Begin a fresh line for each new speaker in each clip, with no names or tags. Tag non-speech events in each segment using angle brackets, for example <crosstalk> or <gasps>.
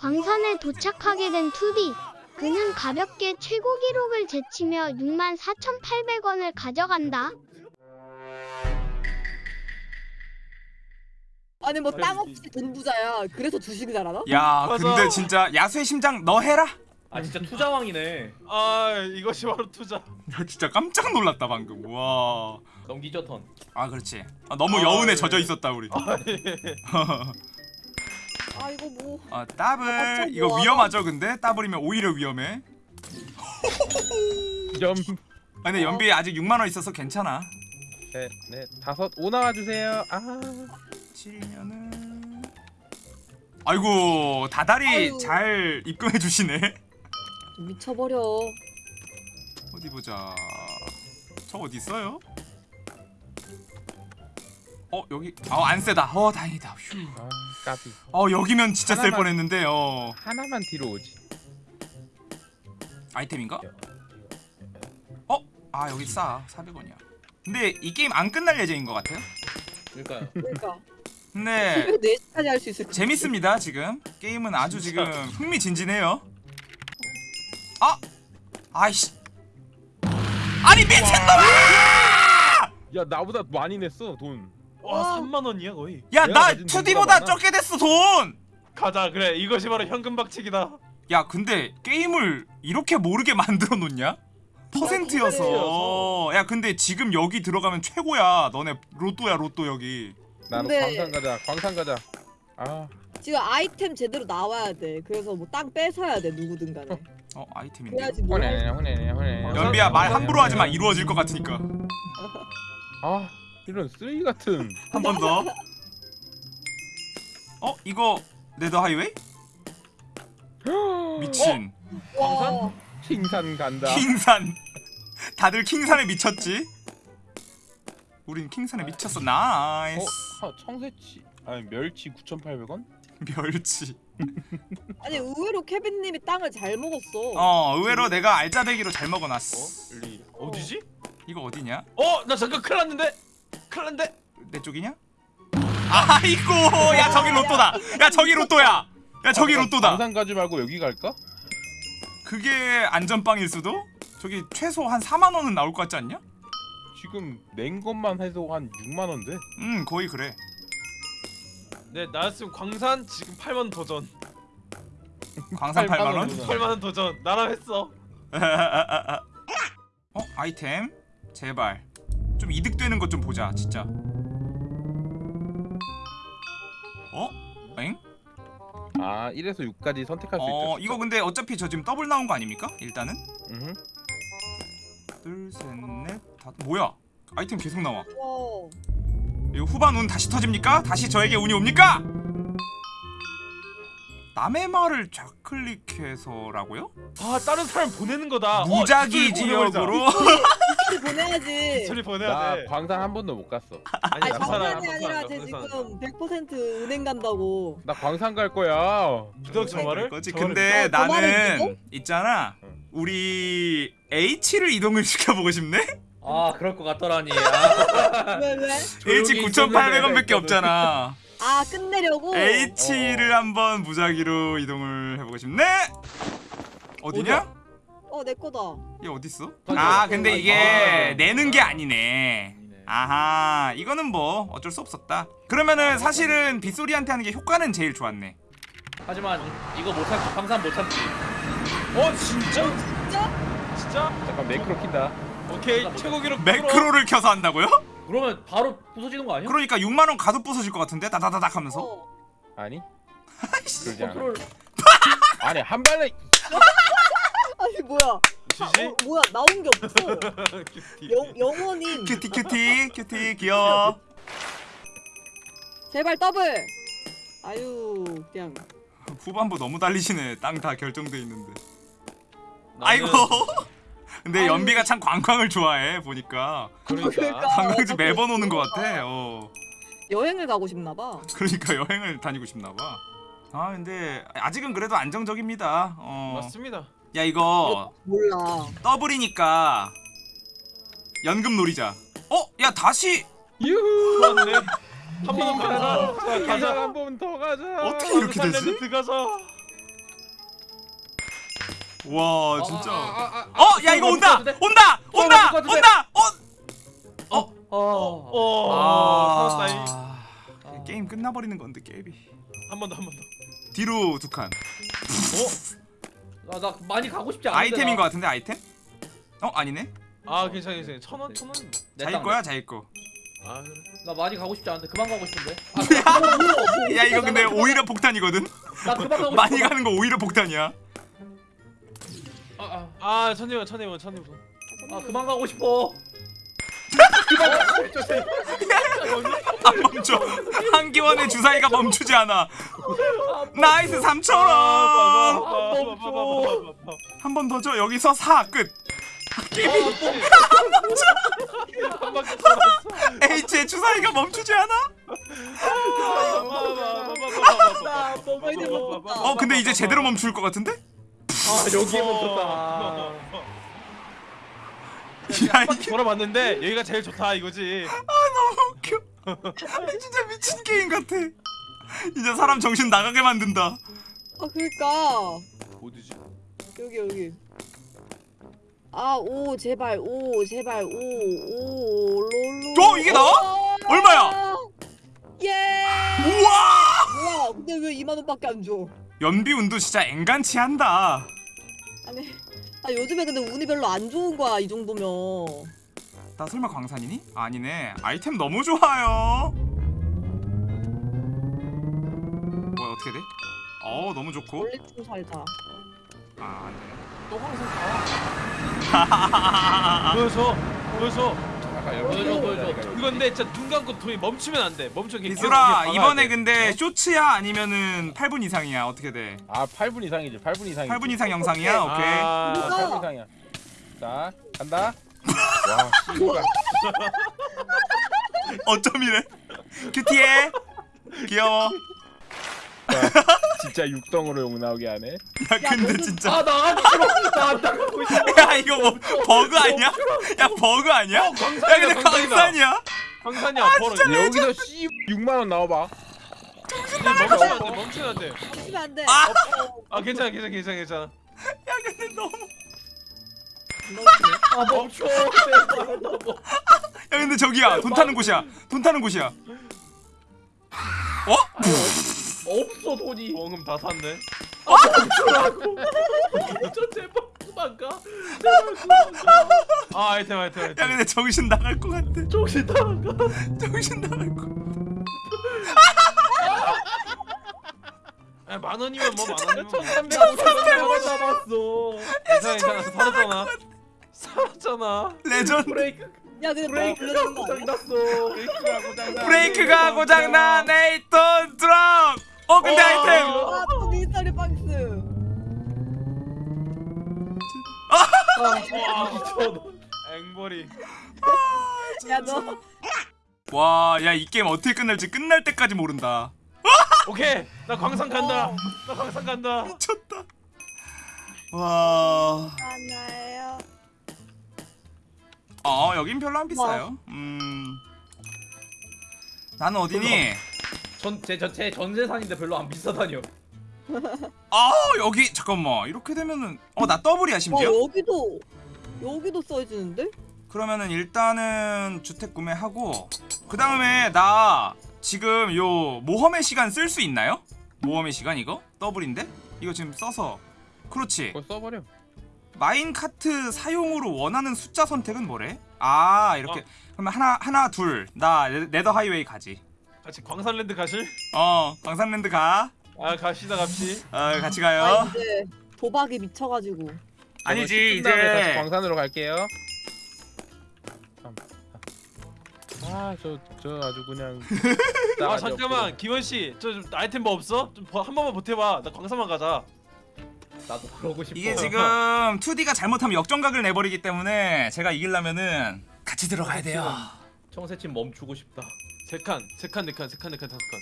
광산에 도착하게 된 투디. 그는 가볍게 최고 기록을 제치며 64,800원을 가져간다.
아니 뭐 땅 없이 돈 부자야. 그래서 주식을 잘하나?
야. 근데 진짜 야수의 심장 너 해라
아 진짜 투자왕이네.
아 이것이 바로 투자. <laughs>
야 진짜 깜짝 놀랐다 방금 와아
넘기죠 턴.
그렇지 아, 너무
아,
여운에
예.
젖어 있었다 우리
아, 예. <laughs>
아 이거 뭐.
아 더블
아,
이거. 위험하죠 근데? 더블이면 오히려 위험해. <laughs>
점.
아, 근데 연비 아직 6만 원 있어서 괜찮아.
네, 네, 다섯 오 나와 주세요. 아,
7년은. 아이고 다달이
아유.
잘 입금해 주시네.
미쳐버려.
어디 보자. 저 어디 있어요? 어 여기. 아안 세다. 어 다행이다. 휴.
아, 까비.
어 여기면 진짜 셀
하나만-
뻔했는데 어
하나만 뒤로 오지.
아이템인가? 어? 아 여기 싸 400원이야 근데 이 게임 안 끝날 예정인 것 같아요
그러니까요.
그러니까
근데
왜 4시까지 할 수 있을 까
재밌습니다 지금 게임은 아주 지금 흥미진진해요 아! 아이씨 아니 미친놈아!
야, 나보다 많이 냈어 돈.
와 3만 원이야 거의.
야나
가진 돈보다
2D보다
많아.
적게 됐어 돈!
가자 그래 이것이 바로 현금 박치기다.
야 근데 게임을 이렇게 모르게 <laughs> 만들어 놓냐? 퍼센트여서. 야 근데 지금 여기 들어가면 최고야 너네 로또야 로또 여기
나는
근데-
광산 가자. 광산 가자. 아,
지금 아이템 제대로 나와야 돼. 그래서 뭐 땅 뺏어야 돼 누구든 간에. <laughs>
어 아이템인데
뭐.
혼내네, 혼내네, 혼내네.
연비야 말 함부로 하지 마 이루어질 것 같으니까 <laughs>
아, 이런 쓰레기 같은. <laughs>
한 번 더. 어 이거 Nether Highway? <gasps> 미친
와.
킹산 간다.
킹산. <laughs> 다들 킹산에 미쳤지? 우린 킹산에 미쳤어. nice.
어, 어, 청새치. 아니 멸치 9,800원? <laughs>
멸치.
아니 의외로 케빈님이 땅을 잘 먹었어.
어 의외로 내가 알짜배기로 잘 먹어놨어.
여기 어디지?
이거 어디냐?
어 나 잠깐 큰일 났는데. 큰일 났는데.
내 쪽이냐? 아이고 야 저기 로또다. 야 저기 로또야. 야 저기 로또다.
광산 가지 말고 여기 갈까?
그게 안전빵일 수도? 저기 최소 한 4만 원은 나올 것 같지 않냐?
지금 낸 것만 해도 한 6만 원인데.
음 거의 그래.
네 나였으면 광산 지금 8만 원 도전.
광산 8만 원?
도전.
8만 원 도전. 나랑 했어.
어 아이템 제발 좀 이득되는 것 좀 보자 진짜 어? 엥?
아, 1에서 6까지 선택할
수어
있다.
이거 근데 어차피 저 지금 더블 나온 거 아닙니까? 일단은
음.
둘셋넷 뭐야 아이템 계속 나와
와.
이거 후반 운 다시 터집니까? 다시 저에게 운이 옵니까? 남의 말을 좌클릭해서라고요?
아 다른 사람 보내는 거다.
무작위
어,
지역으로
뒷 <laughs> 소리 보내야지.
소리 보내야
나
돼.
광산 한 번도 못 갔어.
아니
장난이 아니라 쟤. 지금 100% 은행 간다고.
나 광산 갈 거야.
믿어 저 말을?
거지
저 말을
근데
저- 저 말을
나는
믿어?
있잖아
응.
우리 H를 이동을 <laughs> 시켜보고 싶네?
아 그럴 것 같더라니. 아,
왜 왜?
H
조용히
9,800원밖에
있었는데
없잖아 <laughs>
아 끝내려고.
H를 한번 무작위로 이동을 해보고 싶네? 어디냐?
어내 거다.
얘 어딨어?
아
근데 이게
아.
내는 게 아니네 아하 이거는 뭐 어쩔 수 없었다 그러면은 사실은 빗소리한테 하는 게 효과는 제일 좋았네
하지만 이거 못 참지. 광산 못 참지.
어 진짜?
진짜?
진짜?
잠깐 매크로 킨다.
오케이 최고 기록
매크로를 켜서 한다고요?
그러면 바로 부서지는 거 아니야?
그러니까 6만원 가도 부서질 것 같은데? 다다다닥 하면서
어.
아니? 그러지 않아. 아니 한 발에
아니 뭐야?
GG?
어, 뭐야 나온 게 없어. <laughs> 영 영원인.
cutie cutie cutie 귀여워
제발 더블. 아유 그냥.
후반부 너무 달리시네 땅 다 결정돼 있는데
나는
아이고 <laughs> 근데
아유.
연비가 참 관광을 좋아해 보니까
그러니까.
관광지 매번 오는 것 같아 어.
여행을 가고 싶나 봐.
그러니까 여행을 다니고 싶나 봐. 아 근데 아직은 그래도 안정적입니다. 어.
맞습니다.
야 이거
몰라.
더블이니까 연금 노리자. 어? 야 다시
유후.
좋았네. 한번더 가자. 자,
가자
가자.
한 번 더 가자.
어떻게 이렇게 되지?
드 가자.
와 진짜.
아,
어, 야 이거 온다, 온다, 온다? 온다. 어,
어. 어.
어.
아. 게임 끝나버리는 건데 게임이.
한 번 더 한 번 더.
뒤로 두 칸.
나, 나 많이 가고 싶지 않은데.
아이템인
나.
것 같은데 아이템? 어 아니네.
아 괜찮아 괜찮아. 천 원, 천 원.
내
자기
땅,
거야 자기 거.
아 그래.
나 많이 가고 싶지 않은데 그만 가고 싶은데. <laughs>
야 이거 근데 오히려 폭탄이거든.
나 그만 가고
많이
싶어.
가는 거 오히려 폭탄이야.
아, 아,
아 천이원 천이원 천이원.
아 그만 가고 싶어. <laughs>
안 멈춰. 한기원의 주사위가 멈추지 않아. nice 3천 원. 한 번 더 줘. 여기서 4 끝.
한 바퀴 돌았어.
H의 주사위가 멈추지 않아? 어 근데 이제 제대로 멈출 것 같은데?
아 여기에 멈췄다.
야
바퀴
이게
돌아봤는데 여기가 제일 좋다 이거지.
너무 웃겨. <laughs> 진짜 미친 게임 같아. 이제 사람 정신 나가게 만든다.
아 그러니까
어디지?
여기 여기. 아 오 제발 오 제발 오오 롤로.
어, 이게 나와? 얼마야?
예.
우와!
뭐야? 근데 왜 2만 원밖에 안 줘?
연비 운도 진짜 앵간치 한다.
아니, 아 요즘에 근데 운이 별로 안 좋은 거야 이 정도면.
나 설마 광산이니? 아니네. 아이템 너무 좋아요. 뭐야 어떻게 돼? 어 너무 좋고.
원래 좀 살자.
아 안 되네.
또 항상 가. <laughs> 보여줘. 보여줘.
보여줘, 보여줘.
이건데 진짜 눈 감고 돈이 멈추면 안 돼. 멈춰. 계속
이번에. 근데 쇼츠야 아니면은 8분 이상이야 어떻게 돼?
아 8분 이상이지 8분 이상이지
8분 이상 영상이야? 오케이.
아,
아,
8분 이상이야 자 간다 <laughs> 와 씨발
어쩜 이래? 큐티해. 귀여워.
자, 진짜 육덩으로 욕 나오게 하네
야 근데 진짜
아 나가고 싶어. 나안 나가고 싶어.
야 이거 뭐 버그 아니야? 야 버그 아니야? 야 근데
광산이다.
광산이야?
광산이야. 벌어.
여기서 씨 6만 원 나와봐
멈추면 안 돼. 멈추면 안 돼.
하시면 안 돼.
아!
아 괜찮아 괜찮아 괜찮아 괜찮아.
야 근데 너무
아 멈춰.
야 근데 저기야 돈 타는 곳이야 돈 타는 곳이야 어?
없어 돈이.
원금 다 탔네.
멈추라고. <laughs> 저 제발 그만 가. 제발 그만 가.
아 아이템 아이템
야
아이템.
근데 정신 나갈 것 같아
정신 나가.
정신 나갈 것 같아
아, 만 원이면 뭐 만 원이면 뭐.
내가 잘못 잡았어.
괜찮아 괜찮아 살았잖아. 살았잖아.
레전드
야
브레이크
근데 너
브레이크가
거?
고장났어.
브레이크가 고장나
eight톤 트럭 어 근데
어.
아이템
아또 미스터리 박스.
아 미쳐.
앵벌이.
야 너.
와야 이 게임 어떻게 끝날지 끝날 때까지 모른다
오케이 나 광산 간다. 나 광산 간다.
미쳤다 와
하나요.
어 여긴 별로 안 비싸요 음 나는 어디니?
전제제 전세산인데 별로 안 비싸다니요. <laughs>
아 여기 잠깐만 이렇게 되면은 어 나 더블이야
어
심지어
여기도 여기도 써지는데?
그러면은 일단은 주택 구매하고 그 다음에 나 지금 요 모험의 시간 쓸 수 있나요? 모험의 시간 이거? 더블인데? 이거 지금 써서 그렇지
그거 써버려
마인카트 사용으로 원하는 숫자 선택은 뭐래? 아 이렇게
어.
그러면 하나 하나 둘 나 네더 하이웨이 가지
같이 광산랜드 가실?
어 광산랜드 가
아 갑시다 갑시.
어, 같이
아
가요
이제 도박이 미쳐가지고.
아니지
다음에 다시
이제
광산으로 갈게요 아저 저 아주 그냥 <laughs>
아 잠깐만 기원 씨, 저 좀 아이템 뭐 없어? 좀 한 번만 보태봐. 나 광산만 가자.
나도 그러고 싶어.
이게 지금 2D가 잘못하면 역전각을 내버리기 때문에 제가 이기려면은 같이 들어가야 돼요
청새침 멈추고 싶다.
세 칸, 세 칸, 네 칸, 세 칸, 네 칸, 다섯 칸.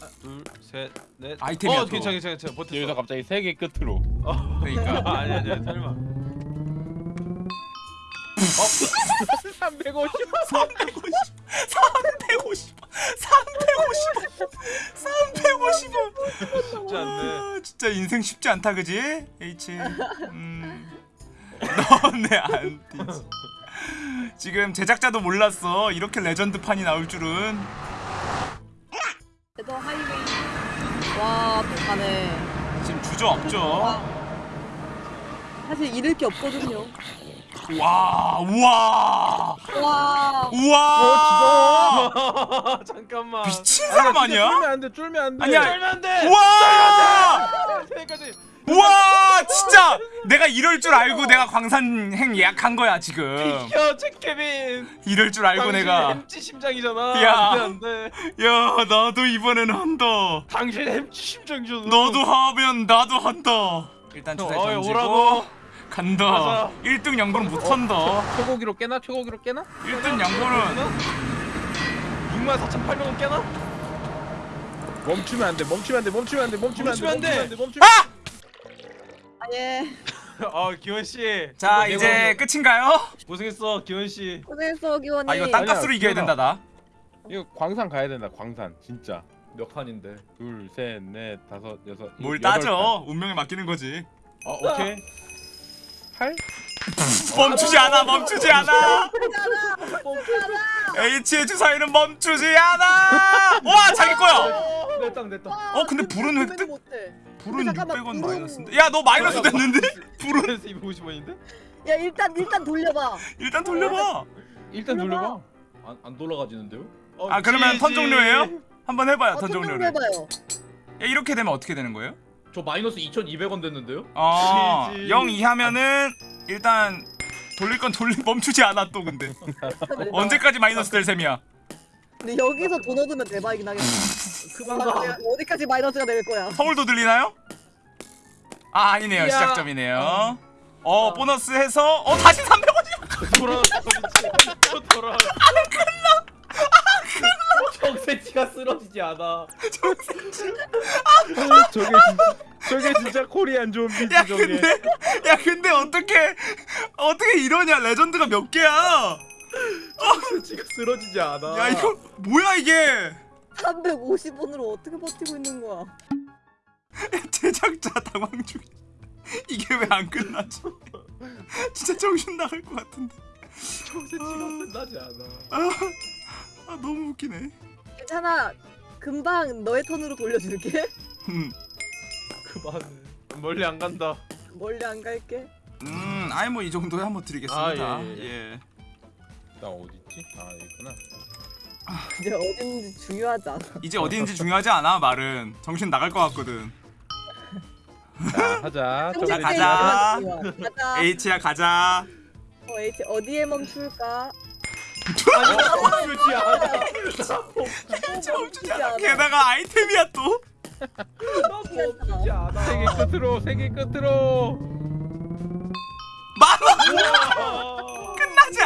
하나, 둘, 셋, 넷.
아이템이야,
어,
또.
괜찮아, 괜찮아, 괜찮아. 버텼어.
여기서 갑자기 세계 끝으로 <laughs>
그러니까 <laughs>
아, 아니 아니 설마.
350
350 350 350 350원
쉽지 않네.
아, 진짜 인생 쉽지 않다 그지? H 음. <laughs> 너네 안 뛰지 지금 제작자도 몰랐어 이렇게 레전드 판이 나올 줄은
the highway. 와, 또 가네.
지금 주저없죠
사실 잃을 게 없거든요.
와 우와
와.
우와
아, <laughs> 잠깐만.
미친 사람 아니야?
쫄면 안돼 쫄면 안돼
아니야.
쫄면 안 돼.
우와. 우와 진짜 내가 이럴 줄 알고 내가 광산행 예약한 거야 지금
야, 최케빈.
이럴 줄 알고
당신
내가
햄찌 심장이잖아.
야.
안돼 안돼.
야 나도 이번에는 한다
당신 햄찌 심장이잖아.
너도 하면 나도 한다 일단 주사위
어이,
던지고
오라고.
간다
가자.
1등 양보는 못한다
최고기로 깨나 최고기로 깨나
1등 양보는
6만 4천 8백원 깨나?
멈추면 안돼 멈추면 안돼 멈추면 안돼 멈추면 안돼
멈추면 안 돼.
멈추면 멈추면
아!
아, 예.
아 기원 씨.
자 이제 끝인가요?
고생했어 기원 씨.
고생했어, 기원이.
아 이거 땅값으로
아니야,
이겨야 된다 나
이거 광산 가야 된다 광산 진짜
몇 칸인데?
둘 셋 넷 다섯 여섯
뭘 따져 운명에 맡기는 거지
칸. 어 오케이 8
멈추지 않아 멈추지 않아 H의 주사위는 멈추지 않아 와 자기 거야
내 땅, 내 땅.
어 근데 불은 획득
못해.
불은
잠깐만,
600원
불은-
마이너스인데 야 너 마이너스 됐는데 <laughs> 불은 <laughs>
그래서 250원인데?
야, 일단 일단 돌려봐.
일단 돌려봐
일단 돌려봐
안, 안 돌아가지는데요?
아 그러면 턴 종료예요? 한번 해봐요
어, 턴턴
종료를
해봐요.
야, 이렇게 되면 어떻게 되는 거예요?
저 마이너스 2,200원 됐는데요?
아, <laughs>
지지.
0 이하면은 일단 돌릴 건 돌리 멈추지 않아 또 근데 언제까지 마이너스 될 셈이야?
근데 여기서 돈 얻으면 대박이긴 하겠다. 아, 내가 어디까지 마이너스가 될 거야?
서울도 들리나요? 아 아니네요
이야.
시작점이네요. 어 보너스 해서 어 다시 300원이야. <laughs>
돌아왔어 미친. 또 돌아왔어.
정세치가 쓰러지지 않아.
저게 진짜 저게 진짜 코리안 좀비지
야
저게
근데 야 근데 어떻게 어떻게 이러냐 레전드가 몇 개야?
정세치가 쓰러지지 않아.
야 이거 뭐야 이게?
350원으로 어떻게 버티고 있는 거야?
제작자 당황 중. 이게 왜 안 끝나지? 진짜 정신 나갈 것 같은데.
정세치가 끝나지 않아.
아, 아 너무 웃기네.
괜찮아. 금방 너의 턴으로 돌려줄게.
음,
그만해.
멀리 안 간다.
멀리 안 갈게.
음, 아이 뭐 이 정도에 한번 드리겠습니다.
아, 예,
예.
나 어딨지? 아 여기구나
이제 어딘지 중요하지 않아.
이제 어디인지 중요하지 않아 말은 정신 나갈 것 같거든.
자 하자 <laughs>
자, 가자.
가자.
H야 가자.
어, H 어디에 멈출까?
멈추지 않아.
멈추지 않아.
게다가 아이템이야 또.
멈추지 않아.
세계 끝으로 세계 끝으로
만원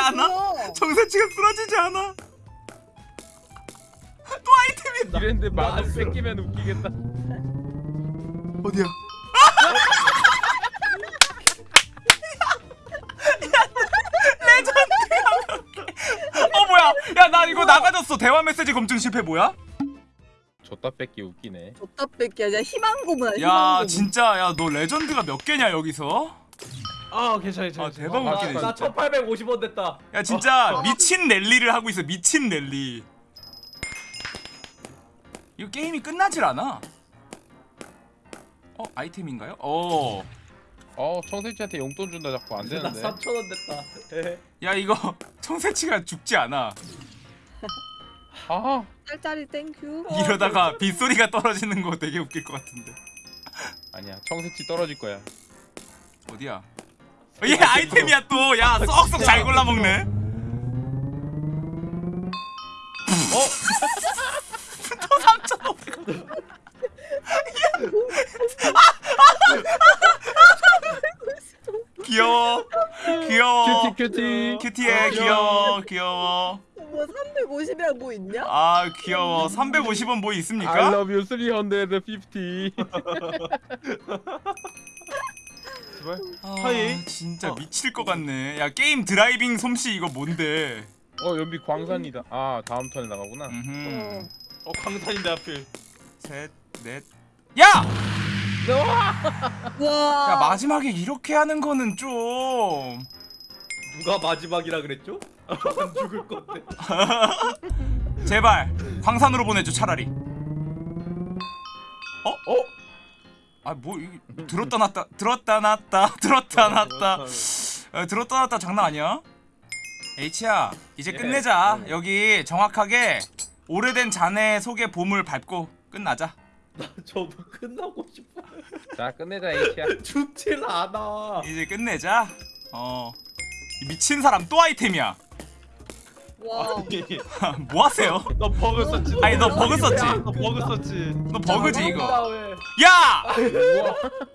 않아? 정세치가 쓰러지지 않아. 또 아이템이
이랬는데
나
만원
안 쓸어.
뺏기면 웃기겠다
어디야? 레전드 어 뭐야? 야나 이거 나가졌어. 대화 메시지 검증 실패 뭐야?
줬다 뺏기 웃기네
줬다 뺏기야. 야 희망 고문이야. 희망
야
고문.
진짜 야 너 legend가 몇 개냐 여기서?
아 괜찮아 괜찮아.
아, 대박
나,
웃기네,
나
진짜.
1,850원 됐다.
야 진짜 미친 랠리를 하고 있어 미친 랠리 이거 게임이 끝나질 않아 어 아이템인가요? 어.
어 청새치한테 용돈 준다 자꾸
안나
되는데
3,000원 됐다. 에헤. <laughs>
야 이거 <laughs> 청새치가 죽지 않아
아
짤짤이 thank you.
이러다가 빗소리가 떨어지는 거 되게 웃길 것 같은데
아니야 청새치 떨어질 거야
어디야? 어, 얘 아이템이야 또. 야 쏙쏙 잘 골라 먹네. 어? 또 <laughs> 3,500원 귀여워. 귀여워.
cutie
cutie. cutie해. 귀여워. 귀여워.
뭐 350이랑 뭐 있냐?
아 귀여워. 350원 뭐
I
있습니까?
love you 350 <laughs>
제발.
아
hi.
진짜
어.
미 미칠 것 같네. 야 게임 driving 솜씨 이거 뭔데?
어 연비 광산이다. 아 다음 턴에 나가구나.
음흠.
어 광산인데 하필
셋, 넷. 야! <laughs> 야 마지막에 이렇게 하는 거는 좀.
누가 마지막이라 그랬죠? 안 죽을 건데. <laughs>
제발 광산으로 보내줘 차라리. 어? 어? 아뭐 들었다 놨다 들었다 놨다 <laughs> 들었다 놨다 <laughs> 어, 들었다 놨다 장난 아니야? H야 이제
예.
끝내자
네.
여기 정확하게 오래된 자네 속의 봄을 밟고 끝나자
저도 끝나고 싶어.
자 끝내자 H야. <laughs>
죽질 않아.
이제 끝내자 어이 미친 사람 또 아이템이야
와.
아니 <laughs>
뭐 하세요?
너 버그 썼지
아니 너 버그 썼지?
너 버그 썼지
너 버그지 이거? 야!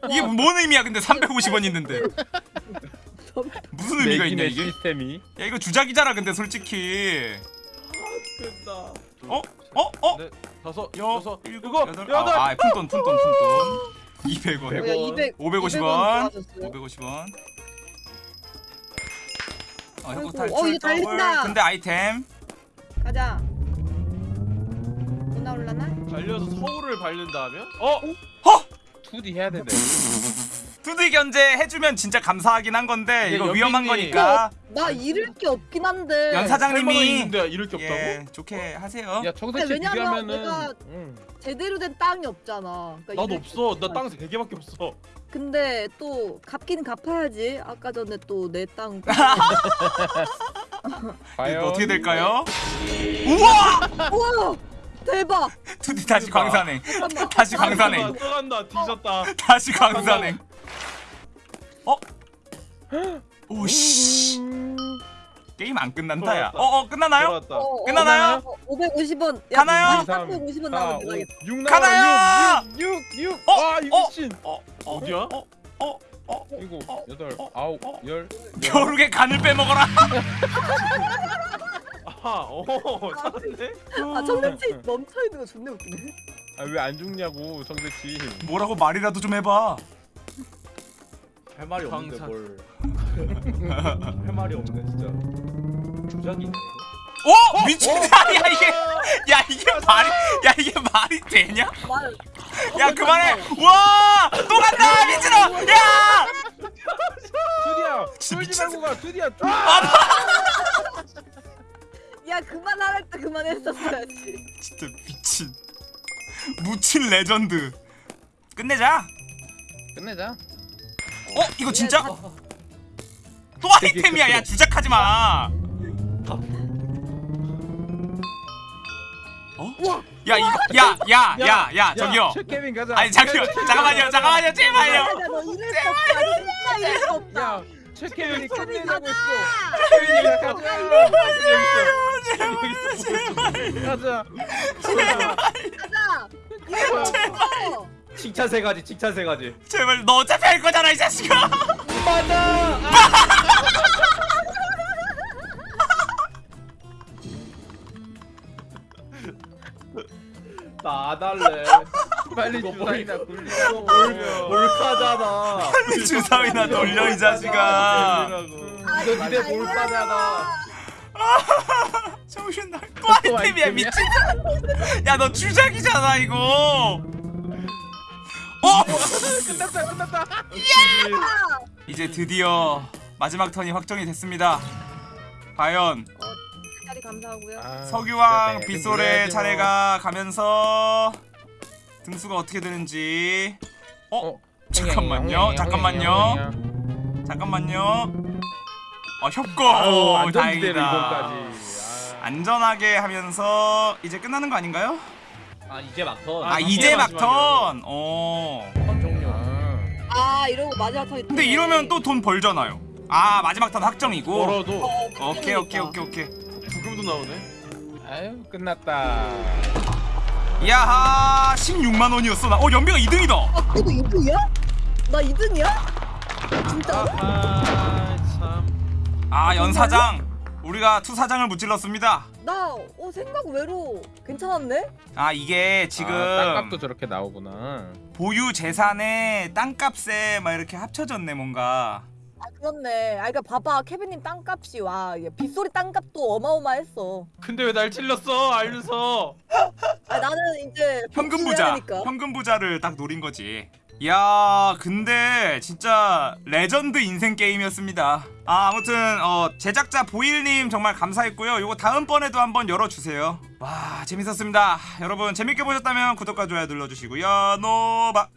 이게 뭔 의미야 근데 350원 있는데 무슨 의미가 있냐 이게?
시스템이.
야 이거 주작이잖아 근데 솔직히
끝나.
어? 어? 어?
네, 다섯
여
여섯
일곱 여덟
여덟
아, 아 푼돈 푼돈 푼돈 200원
뭐야 200
550원
200원
550원 어 이거
어, 이거
더블
달린다.
근데 아이템
가자. 못 나올라나?
달려서 서울을 밟는다면? 어?
2D 해야 된다. <laughs>
투디 견제 해주면 진짜 감사하긴 한 건데
이게
이거 위험한 거니까
나 잃을 게 없긴 한데.
연할 만한
사장님이
있는데 이럴 게 없다고?
예 좋게 하세요
야
근데 왜냐면. 내가-
응.
제대로 된 땅이 없잖아. 그러니까
나도
잃을
없어 게나땅 3개밖에 없어
근데 또 갚긴 갚아야지. 아까 전에 또 내 땅. <laughs>
과연
이거 어떻게 될까요? <laughs> 우와
우와 대박. <laughs>
투디 다시. 광산행. 다시 광산행
또 간다 뒤졌다
다시 광산행 어? 오씨 게임 안 끝난다 야. 어어 끝나나요?
돌아왔다
어,
끝나나요?
550원.
가나요?
350원 나면 되겠다.
6
가나요?
6 6 6.
어?
아, 이
어?
미친.
어? 어?
어 디야?
어? 어? 어?
일곱,
어?
여덟,
어?
아홉,
어?
열.
겨울에 간을 빼먹어라 <laughs>
아하 어 잘하네
아 청새치 멈춰 있는 거 존나 웃기네.
아 왜 안 죽냐고 성대치.
뭐라고 말이라도 좀 해봐
할 말이 없는데
광산.
뭘. <laughs> 할 말이 없네 진짜. 주작이네 이거.
어? 미친 야 이게 야 이게 말이 야 이게 말이 되냐?
말.
야 그만해 와 또 간다 미친놈 야 진짜
쫄지
미친
말고 가. 투디야, 쫄.
야 그만하랄 때 그만했었어야지.
진짜 미친 묻힌 레전드 끝내자
끝내자.
어? 이거 진짜? 또 아이템이야. 야 주작하지 마. 어? 야 이거 야야야야 저기요.
가자.
아니 잠시만 잠깐만요. 잠깐만요. 제발요.
없다.
야, 최 케빈이
케빈
끝내자고
가자.
했어. 케빈이 가자. 가자.
가자. 이럴 수 없어.
칭찬 세 가지 칭찬 세 가지.
제발 너 어차피 할 거잖아 이 자식아
맞아. <laughs> 나안 할래.
빨리 주사위나.
몰- 몰카잖아.
빨리 주사위나 돌려 이 자식아
이거 니네 몰카잖아.
정신 나또
또
아이템이야
아이템이야?
미친 야너 주작이잖아 이거 어
끝났다, 끝났다.
이제 드디어 마지막 턴이 확정이 됐습니다 과연
자리 감사하고요.
아,
석유왕
진짜
빗솔의
그래야지 뭐.
차례가 가면서 등수가 어떻게 되는지 어?
어,
잠깐만요 잠깐만요. 잠깐만요 어
안전지대로
다행이다.
아.
안전하게 하면서 이제 끝나는 거 아닌가요?
아 이제 막턴.
아,
아,
이제. 막턴 어
턴 종료.
아.
아 이러고 마지막 턴이.
근데 이러면 또 돈 벌잖아요 아 마지막 턴 확정이고
벌어도
오케이 오케이 오케이 오케이
부금도 나오네
아유, 끝났다.
야하 16만 원이었어 나. 어 연비가 2등이다
아 그래도 2등이야? 나 2등이야? 진짜?
아참
아 연사장 우리가 투사장을 무찔렀습니다
나 어, 생각 외로 괜찮았네?
아 이게 지금
아, 땅값도 저렇게 나오구나.
보유 재산에 땅값에 막 이렇게 합쳐졌네 뭔가
그렇네. 아, 그러니까 봐봐, 케빈님 땅값이 와, 빗소리 땅값도 어마어마했어.
근데 왜 날 찔렀어 알면서
아, 나는 이제
현금 부자. 현금 부자를 딱 노린 거지 야 근데 진짜 레전드 인생 게임이었습니다. 아 아무튼 어 제작자 보일님 정말 감사했고요. 요거 다음번에도 한번 열어주세요. 와 재밌었습니다. 여러분 재밌게 보셨다면 구독과 좋아요 눌러주시고요. 노바